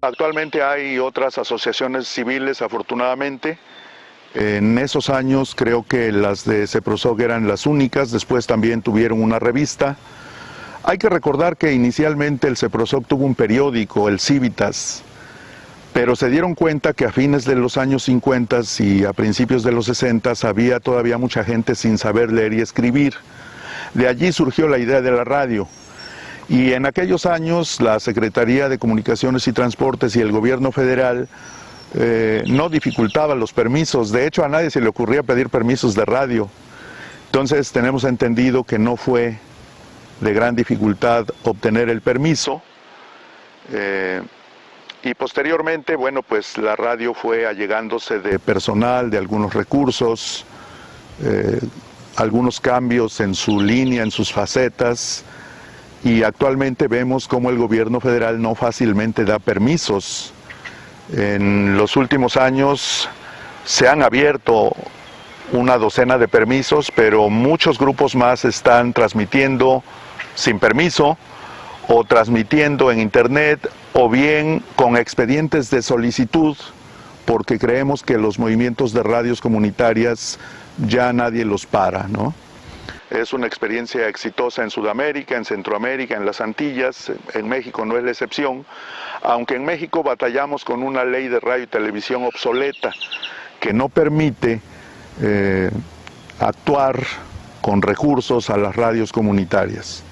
Actualmente hay otras asociaciones civiles, afortunadamente. En esos años creo que las de CEPROSOC eran las únicas, después también tuvieron una revista. Hay que recordar que inicialmente el CEPROSOC tuvo un periódico, el Civitas, pero se dieron cuenta que a fines de los años 50 y a principios de los 60 había todavía mucha gente sin saber leer y escribir. De allí surgió la idea de la radio. Y en aquellos años la Secretaría de Comunicaciones y Transportes y el gobierno federal eh, no dificultaban los permisos, de hecho a nadie se le ocurría pedir permisos de radio. Entonces tenemos entendido que no fue de gran dificultad obtener el permiso. Eh, y posteriormente, bueno, pues la radio fue allegándose de personal, de algunos recursos, eh, algunos cambios en su línea, en sus facetas, y actualmente vemos cómo el gobierno federal no fácilmente da permisos. En los últimos años se han abierto una docena de permisos, pero muchos grupos más están transmitiendo sin permiso o transmitiendo en internet o bien con expedientes de solicitud porque creemos que los movimientos de radios comunitarias ya nadie los para, ¿no? Es una experiencia exitosa en Sudamérica, en Centroamérica, en las Antillas, en México no es la excepción, aunque en México batallamos con una ley de radio y televisión obsoleta que no permite eh, actuar con recursos a las radios comunitarias.